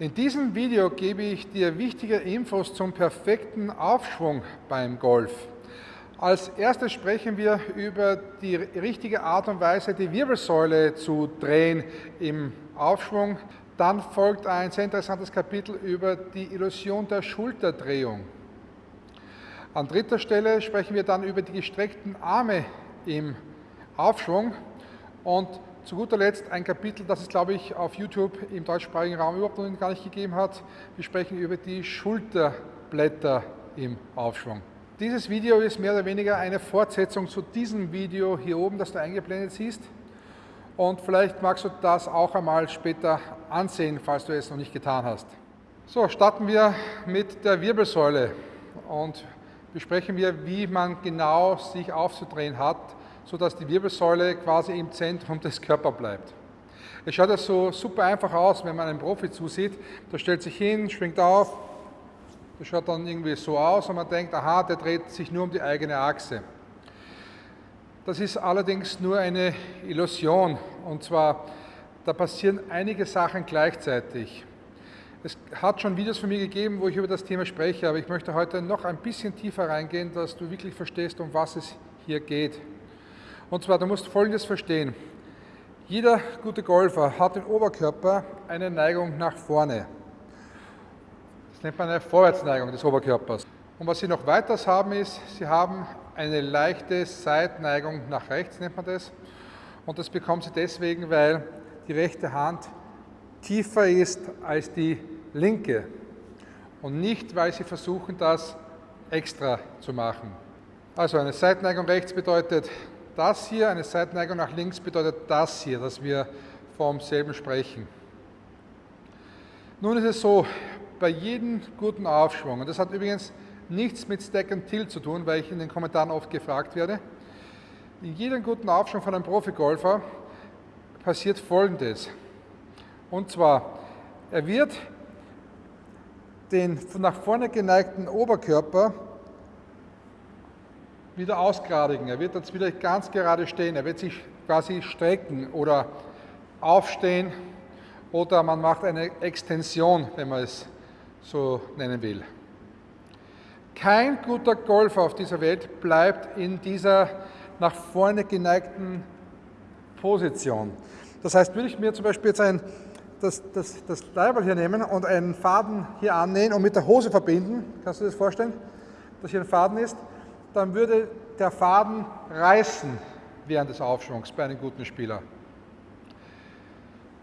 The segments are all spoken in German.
In diesem Video gebe ich dir wichtige Infos zum perfekten Aufschwung beim Golf. Als erstes sprechen wir über die richtige Art und Weise, die Wirbelsäule zu drehen im Aufschwung. Dann folgt ein sehr interessantes Kapitel über die Illusion der Schulterdrehung. An dritter Stelle sprechen wir dann über die gestreckten Arme im Aufschwung und zu guter Letzt ein Kapitel, das es, glaube ich, auf YouTube im deutschsprachigen Raum überhaupt noch gar nicht gegeben hat. Wir sprechen über die Schulterblätter im Aufschwung. Dieses Video ist mehr oder weniger eine Fortsetzung zu diesem Video hier oben, das du eingeblendet siehst. Und vielleicht magst du das auch einmal später ansehen, falls du es noch nicht getan hast. So, starten wir mit der Wirbelsäule und besprechen wir, wie man genau sich aufzudrehen hat, sodass die Wirbelsäule quasi im Zentrum des Körpers bleibt. Es schaut ja so super einfach aus, wenn man einem Profi zusieht. Der stellt sich hin, schwingt auf, das schaut dann irgendwie so aus und man denkt, aha, der dreht sich nur um die eigene Achse. Das ist allerdings nur eine Illusion und zwar, da passieren einige Sachen gleichzeitig. Es hat schon Videos von mir gegeben, wo ich über das Thema spreche, aber ich möchte heute noch ein bisschen tiefer reingehen, dass du wirklich verstehst, um was es hier geht. Und zwar, du musst Folgendes verstehen. Jeder gute Golfer hat im Oberkörper eine Neigung nach vorne. Das nennt man eine Vorwärtsneigung des Oberkörpers. Und was sie noch weiters haben ist, sie haben eine leichte Seitneigung nach rechts, nennt man das. Und das bekommen sie deswegen, weil die rechte Hand tiefer ist als die linke. Und nicht, weil sie versuchen, das extra zu machen. Also eine Seitneigung rechts bedeutet das hier, eine Seitneigung nach links bedeutet das hier, dass wir vom selben sprechen. Nun ist es so, bei jedem guten Aufschwung, und das hat übrigens nichts mit Stack and Tilt zu tun, weil ich in den Kommentaren oft gefragt werde, in jedem guten Aufschwung von einem Profigolfer passiert Folgendes. Und zwar, er wird den nach vorne geneigten Oberkörper wieder ausgradigen. Er wird jetzt wieder ganz gerade stehen. Er wird sich quasi strecken oder aufstehen oder man macht eine Extension, wenn man es so nennen will. Kein guter Golfer auf dieser Welt bleibt in dieser nach vorne geneigten Position. Das heißt, würde ich mir zum Beispiel jetzt ein, das, das, das Leiberl hier nehmen und einen Faden hier annähen und mit der Hose verbinden, kannst du dir das vorstellen, dass hier ein Faden ist, dann würde der Faden reißen während des Aufschwungs bei einem guten Spieler.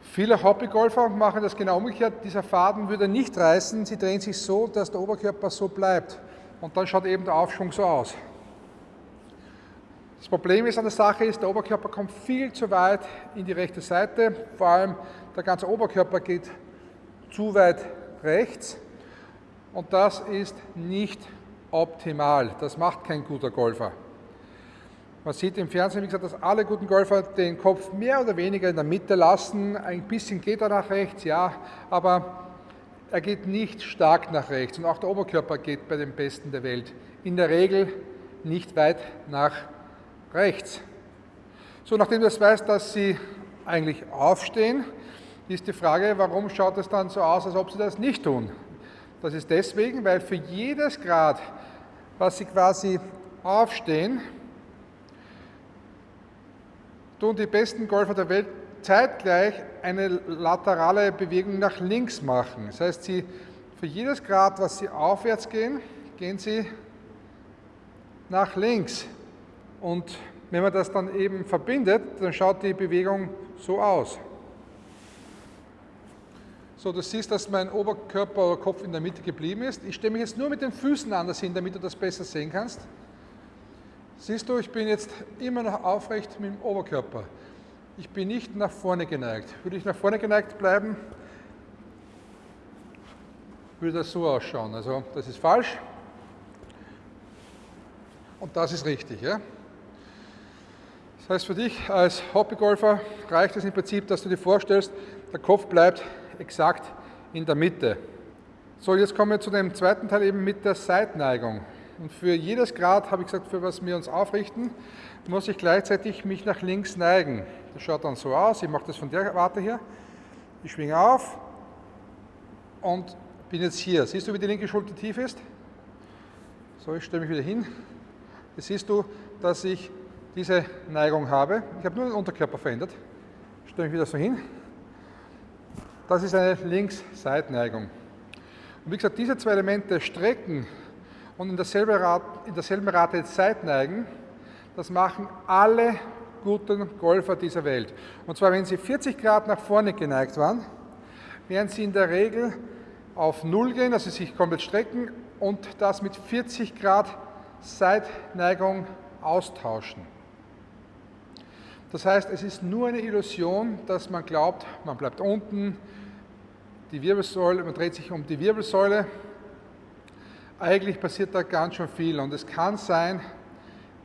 Viele Hobbygolfer machen das genau umgekehrt. Dieser Faden würde nicht reißen, sie drehen sich so, dass der Oberkörper so bleibt. Und dann schaut eben der Aufschwung so aus. Das Problem ist an der Sache ist, der Oberkörper kommt viel zu weit in die rechte Seite, vor allem der ganze Oberkörper geht zu weit rechts und das ist nicht optimal. Das macht kein guter Golfer. Man sieht im Fernsehen, wie gesagt, dass alle guten Golfer den Kopf mehr oder weniger in der Mitte lassen. Ein bisschen geht er nach rechts, ja, aber er geht nicht stark nach rechts. Und auch der Oberkörper geht bei den Besten der Welt in der Regel nicht weit nach rechts. So, nachdem du das weißt, dass sie eigentlich aufstehen, ist die Frage, warum schaut es dann so aus, als ob sie das nicht tun? Das ist deswegen, weil für jedes Grad, was sie quasi aufstehen, tun die besten Golfer der Welt zeitgleich eine laterale Bewegung nach links machen. Das heißt, sie, für jedes Grad, was sie aufwärts gehen, gehen sie nach links. Und wenn man das dann eben verbindet, dann schaut die Bewegung so aus. So, du siehst, dass mein Oberkörper oder Kopf in der Mitte geblieben ist. Ich stelle mich jetzt nur mit den Füßen anders hin, damit du das besser sehen kannst. Siehst du, ich bin jetzt immer noch aufrecht mit dem Oberkörper. Ich bin nicht nach vorne geneigt. Würde ich nach vorne geneigt bleiben, würde das so ausschauen. Also das ist falsch und das ist richtig. Ja? Das heißt für dich als Hobbygolfer reicht es im Prinzip, dass du dir vorstellst, der Kopf bleibt exakt in der Mitte. So, jetzt kommen wir zu dem zweiten Teil eben mit der Seitneigung. Und für jedes Grad, habe ich gesagt, für was wir uns aufrichten, muss ich gleichzeitig mich nach links neigen. Das schaut dann so aus, ich mache das von der Warte hier. Ich schwinge auf und bin jetzt hier. Siehst du, wie die linke Schulter tief ist? So, ich stelle mich wieder hin. Jetzt siehst du, dass ich diese Neigung habe. Ich habe nur den Unterkörper verändert. Ich stelle mich wieder so hin. Das ist eine Links-Seitneigung. Und wie gesagt, diese zwei Elemente strecken und in derselben Rate, in derselben Rate Seitneigen, das machen alle guten Golfer dieser Welt. Und zwar, wenn sie 40 Grad nach vorne geneigt waren, werden sie in der Regel auf Null gehen, also sich komplett strecken und das mit 40 Grad Seitneigung austauschen. Das heißt, es ist nur eine Illusion, dass man glaubt, man bleibt unten, die Wirbelsäule, man dreht sich um die Wirbelsäule. Eigentlich passiert da ganz schön viel und es kann sein,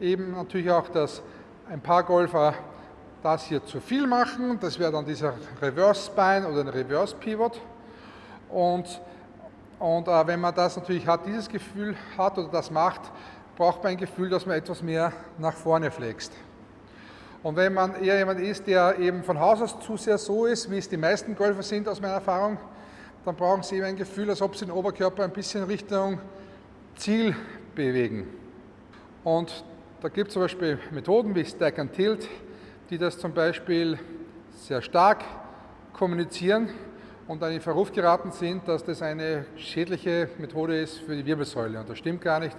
eben natürlich auch, dass ein paar Golfer das hier zu viel machen. Das wäre dann dieser Reverse Spine oder ein Reverse Pivot. Und, und äh, wenn man das natürlich hat, dieses Gefühl hat oder das macht, braucht man ein Gefühl, dass man etwas mehr nach vorne flext. Und wenn man eher jemand ist, der eben von Haus aus zu sehr so ist, wie es die meisten Golfer sind aus meiner Erfahrung, dann brauchen sie eben ein Gefühl, als ob sie den Oberkörper ein bisschen Richtung Ziel bewegen. Und da gibt es zum Beispiel Methoden wie Stack and Tilt, die das zum Beispiel sehr stark kommunizieren und dann in Verruf geraten sind, dass das eine schädliche Methode ist für die Wirbelsäule. Und das stimmt gar nicht.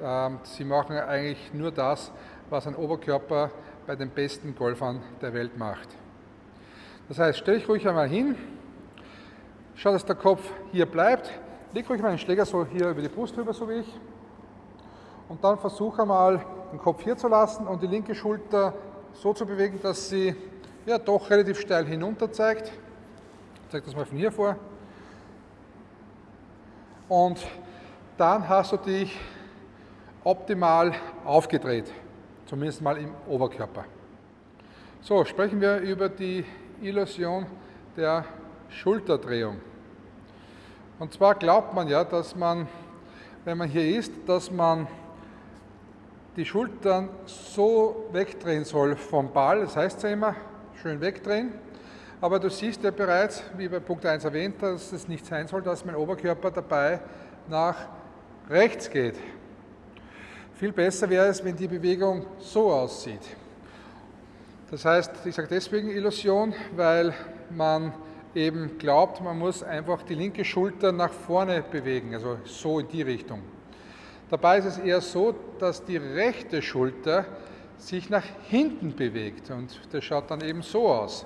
Ähm, sie machen eigentlich nur das, was ein Oberkörper bei den besten Golfern der Welt macht. Das heißt, stell dich ruhig einmal hin, schau, dass der Kopf hier bleibt, leg ruhig mal den Schläger so hier über die Brust drüber, so wie ich, und dann versuche einmal den Kopf hier zu lassen und die linke Schulter so zu bewegen, dass sie ja doch relativ steil hinunter zeigt. Ich zeige das mal von hier vor. Und dann hast du dich optimal aufgedreht, zumindest mal im Oberkörper. So, sprechen wir über die Illusion der Schulterdrehung. Und zwar glaubt man ja, dass man, wenn man hier ist, dass man die Schultern so wegdrehen soll vom Ball, das heißt ja immer, schön wegdrehen. Aber du siehst ja bereits, wie bei Punkt 1 erwähnt, dass es nicht sein soll, dass mein Oberkörper dabei nach rechts geht. Viel besser wäre es, wenn die Bewegung so aussieht. Das heißt, ich sage deswegen Illusion, weil man eben glaubt, man muss einfach die linke Schulter nach vorne bewegen, also so in die Richtung. Dabei ist es eher so, dass die rechte Schulter sich nach hinten bewegt und das schaut dann eben so aus.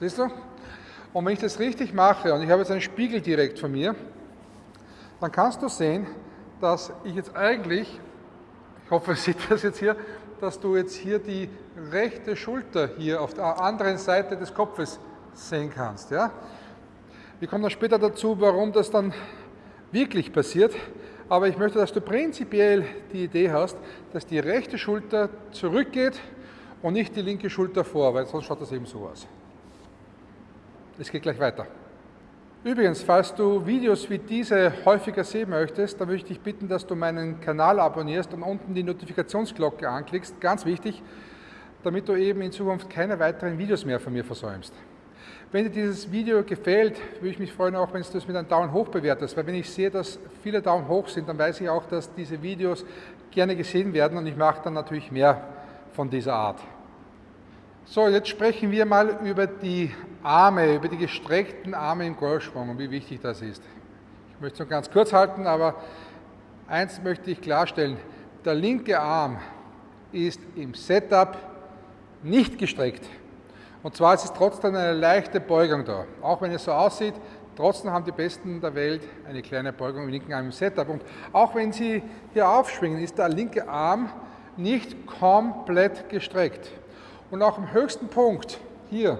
Siehst du? Und wenn ich das richtig mache und ich habe jetzt einen Spiegel direkt von mir, dann kannst du sehen, dass ich jetzt eigentlich, ich hoffe, sieht das jetzt hier, dass du jetzt hier die rechte Schulter hier auf der anderen Seite des Kopfes sehen kannst. Ja? Wir kommen dann später dazu, warum das dann wirklich passiert aber ich möchte, dass du prinzipiell die Idee hast, dass die rechte Schulter zurückgeht und nicht die linke Schulter vor, weil sonst schaut das eben so aus. Es geht gleich weiter. Übrigens, falls du Videos wie diese häufiger sehen möchtest, dann möchte ich dich bitten, dass du meinen Kanal abonnierst und unten die Notifikationsglocke anklickst. Ganz wichtig, damit du eben in Zukunft keine weiteren Videos mehr von mir versäumst. Wenn dir dieses Video gefällt, würde ich mich freuen, auch wenn du es mit einem Daumen hoch bewertest, weil wenn ich sehe, dass viele Daumen hoch sind, dann weiß ich auch, dass diese Videos gerne gesehen werden und ich mache dann natürlich mehr von dieser Art. So, jetzt sprechen wir mal über die Arme, über die gestreckten Arme im Golfschwung und wie wichtig das ist. Ich möchte es nur ganz kurz halten, aber eins möchte ich klarstellen. Der linke Arm ist im Setup nicht gestreckt. Und zwar ist es trotzdem eine leichte Beugung da. Auch wenn es so aussieht, trotzdem haben die Besten der Welt eine kleine Beugung im linken Arm im Setup. Und auch wenn sie hier aufschwingen, ist der linke Arm nicht komplett gestreckt. Und auch im höchsten Punkt, hier,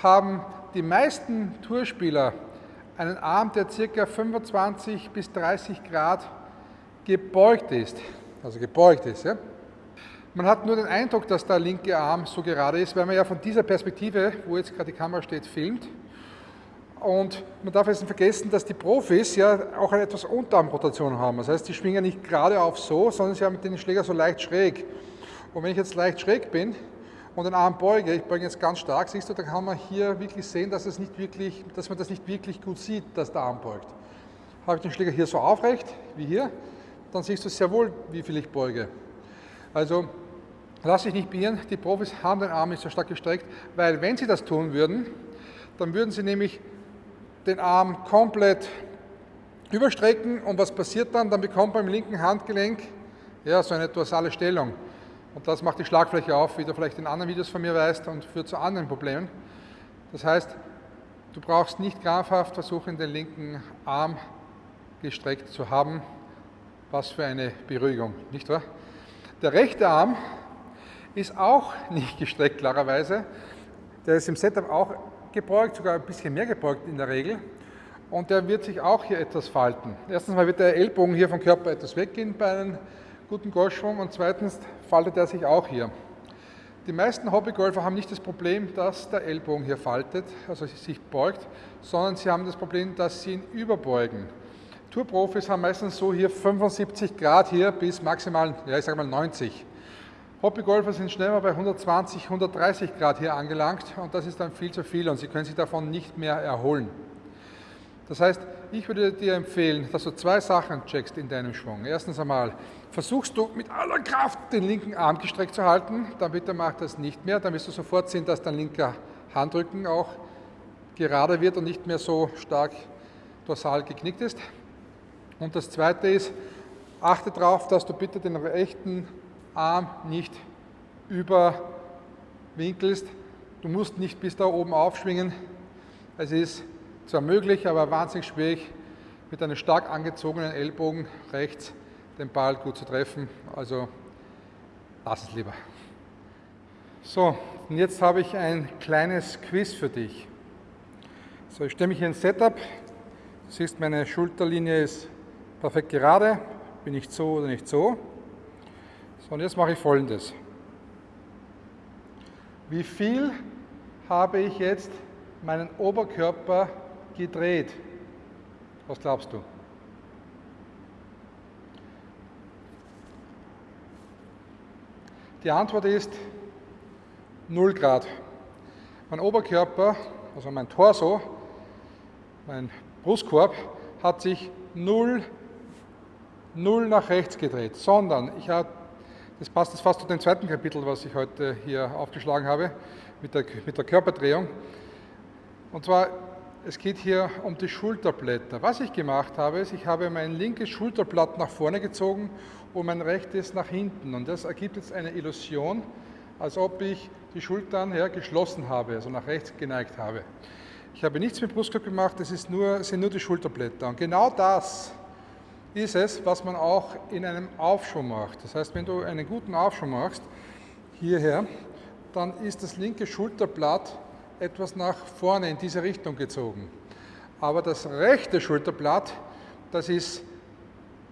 haben die meisten Tourspieler einen Arm, der ca. 25 bis 30 Grad gebeugt ist. Also gebeugt ist. Ja? Man hat nur den Eindruck, dass der linke Arm so gerade ist, weil man ja von dieser Perspektive, wo jetzt gerade die Kamera steht, filmt. Und man darf jetzt nicht vergessen, dass die Profis ja auch eine etwas Unterarmrotation haben. Das heißt, die schwingen nicht geradeauf so, sondern sie haben den Schläger so leicht schräg. Und wenn ich jetzt leicht schräg bin und den Arm beuge, ich beuge jetzt ganz stark, siehst du, da kann man hier wirklich sehen, dass, es nicht wirklich, dass man das nicht wirklich gut sieht, dass der Arm beugt. Habe ich den Schläger hier so aufrecht, wie hier, dann siehst du sehr wohl, wie viel ich beuge. Also lass dich nicht beirren, die Profis haben den Arm nicht so stark gestreckt, weil wenn sie das tun würden, dann würden sie nämlich den Arm komplett überstrecken und was passiert dann? Dann bekommt man im linken Handgelenk ja, so eine dorsale Stellung. Und das macht die Schlagfläche auf, wie du vielleicht in anderen Videos von mir weißt und führt zu anderen Problemen. Das heißt, du brauchst nicht krampfhaft versuchen, den linken Arm gestreckt zu haben. Was für eine Beruhigung, nicht wahr? Der rechte Arm ist auch nicht gestreckt, klarerweise. Der ist im Setup auch gebeugt, sogar ein bisschen mehr gebeugt in der Regel. Und der wird sich auch hier etwas falten. Erstens mal wird der Ellbogen hier vom Körper etwas weggehen bei einem guten Golfschwung und zweitens faltet er sich auch hier. Die meisten Hobbygolfer haben nicht das Problem, dass der Ellbogen hier faltet, also sich beugt, sondern sie haben das Problem, dass sie ihn überbeugen. Tourprofis haben meistens so hier 75 Grad hier bis maximal, ja ich sage mal 90. Hobbygolfer sind schnell mal bei 120, 130 Grad hier angelangt und das ist dann viel zu viel und sie können sich davon nicht mehr erholen. Das heißt, ich würde dir empfehlen, dass du zwei Sachen checkst in deinem Schwung. Erstens einmal, versuchst du mit aller Kraft den linken Arm gestreckt zu halten, dann bitte mach das nicht mehr, dann wirst du sofort sehen, dass dein linker Handrücken auch gerade wird und nicht mehr so stark dorsal geknickt ist. Und das zweite ist, achte darauf, dass du bitte den rechten Arm nicht überwinkelst. Du musst nicht bis da oben aufschwingen. Es ist zwar möglich, aber wahnsinnig schwierig, mit einem stark angezogenen Ellbogen rechts den Ball gut zu treffen. Also lass es lieber. So, und jetzt habe ich ein kleines Quiz für dich. So, ich stelle mich hier ins Setup. Du siehst, meine Schulterlinie ist perfekt gerade. Bin ich so oder nicht so. So, und jetzt mache ich folgendes. Wie viel habe ich jetzt meinen Oberkörper gedreht? Was glaubst du? Die Antwort ist 0 Grad. Mein Oberkörper, also mein Torso, mein Brustkorb, hat sich 0, 0 nach rechts gedreht, sondern ich habe, das passt jetzt fast zu dem zweiten Kapitel, was ich heute hier aufgeschlagen habe, mit der, mit der Körperdrehung. Und zwar es geht hier um die Schulterblätter. Was ich gemacht habe, ist, ich habe mein linkes Schulterblatt nach vorne gezogen und mein rechtes nach hinten. Und das ergibt jetzt eine Illusion, als ob ich die Schultern ja, geschlossen habe, also nach rechts geneigt habe. Ich habe nichts mit Brustkorb gemacht, das nur, sind nur die Schulterblätter. Und genau das ist es, was man auch in einem Aufschwung macht. Das heißt, wenn du einen guten Aufschwung machst, hierher, dann ist das linke Schulterblatt etwas nach vorne in diese Richtung gezogen. Aber das rechte Schulterblatt, das ist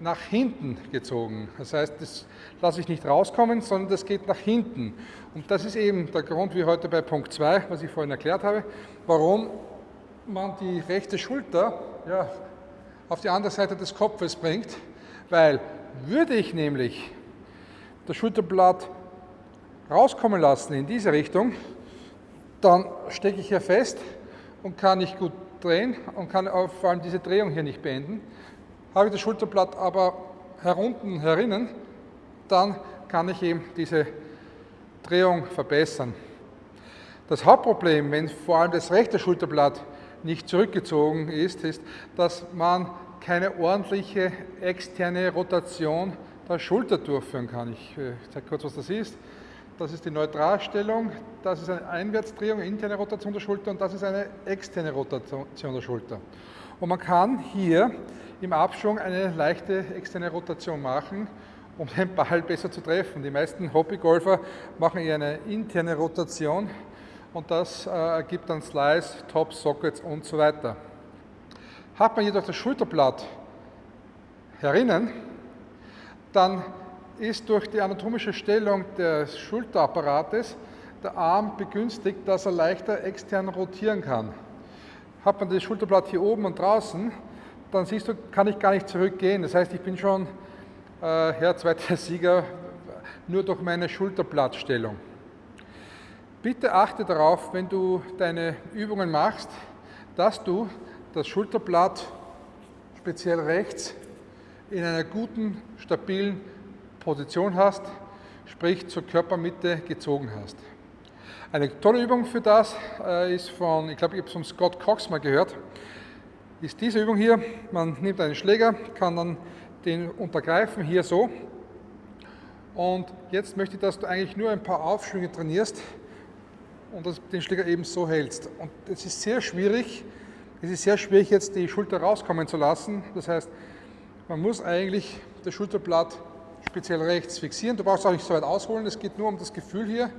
nach hinten gezogen. Das heißt, das lasse ich nicht rauskommen, sondern das geht nach hinten. Und das ist eben der Grund, wie heute bei Punkt 2, was ich vorhin erklärt habe, warum man die rechte Schulter ja, auf die andere Seite des Kopfes bringt, weil würde ich nämlich das Schulterblatt rauskommen lassen in diese Richtung, dann stecke ich hier fest und kann nicht gut drehen und kann vor allem diese Drehung hier nicht beenden. Habe ich das Schulterblatt aber herunten, herinnen, dann kann ich eben diese Drehung verbessern. Das Hauptproblem, wenn vor allem das rechte Schulterblatt nicht zurückgezogen ist, ist, dass man keine ordentliche externe Rotation der Schulter durchführen kann. Ich äh, zeige kurz, was das ist. Das ist die Neutralstellung, das ist eine Einwärtsdrehung, interne Rotation der Schulter und das ist eine externe Rotation der Schulter. Und man kann hier im Abschwung eine leichte externe Rotation machen, um den Ball besser zu treffen. Die meisten Hobbygolfer machen eher eine interne Rotation und das äh, ergibt dann Slice, Top, Sockets und so weiter. Hat man jedoch das Schulterblatt herinnen, dann ist durch die anatomische Stellung des Schulterapparates der Arm begünstigt, dass er leichter extern rotieren kann. Hat man das Schulterblatt hier oben und draußen, dann siehst du, kann ich gar nicht zurückgehen. Das heißt, ich bin schon äh, Herr zweiter Sieger nur durch meine Schulterblattstellung. Bitte achte darauf, wenn du deine Übungen machst, dass du das Schulterblatt speziell rechts in einer guten, stabilen Position hast, sprich zur Körpermitte gezogen hast. Eine tolle Übung für das äh, ist von, ich glaube, ich habe es von Scott Cox mal gehört, ist diese Übung hier. Man nimmt einen Schläger, kann dann den untergreifen, hier so. Und jetzt möchte ich, dass du eigentlich nur ein paar Aufschwünge trainierst, und den Schläger eben so hältst. Und es ist sehr schwierig, es ist sehr schwierig jetzt die Schulter rauskommen zu lassen. Das heißt, man muss eigentlich das Schulterblatt speziell rechts fixieren. Du brauchst auch nicht so weit ausholen, es geht nur um das Gefühl hier.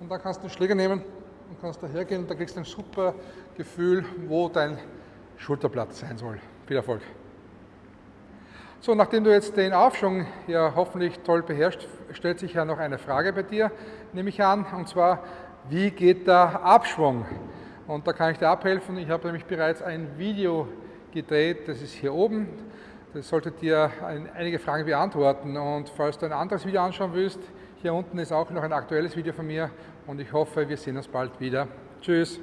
Und dann kannst du den Schläger nehmen und kannst daher gehen und da kriegst du ein super Gefühl, wo dein Schulterblatt sein soll. Viel Erfolg! So, nachdem du jetzt den Aufschwung ja hoffentlich toll beherrscht, stellt sich ja noch eine Frage bei dir, nehme ich an, und zwar, wie geht der Abschwung? Und da kann ich dir abhelfen. Ich habe nämlich bereits ein Video gedreht, das ist hier oben. Das sollte dir einige Fragen beantworten. Und falls du ein anderes Video anschauen willst, hier unten ist auch noch ein aktuelles Video von mir und ich hoffe, wir sehen uns bald wieder. Tschüss!